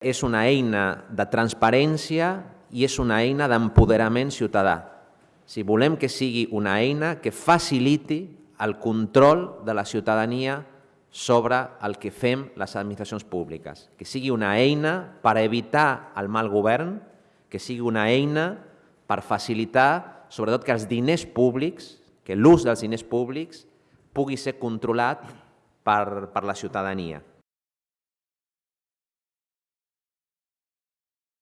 És una eina de transparència i és una eina d'empoderament ciutadà. Si volem que sigui una eina que faciliti el control de la ciutadania sobre el que fem les administracions públiques, que sigui una eina per evitar el mal govern, que sigui una eina per facilitar, sobretot, que els diners públics, que l'ús dels diners públics pugui ser controlat per, per la ciutadania.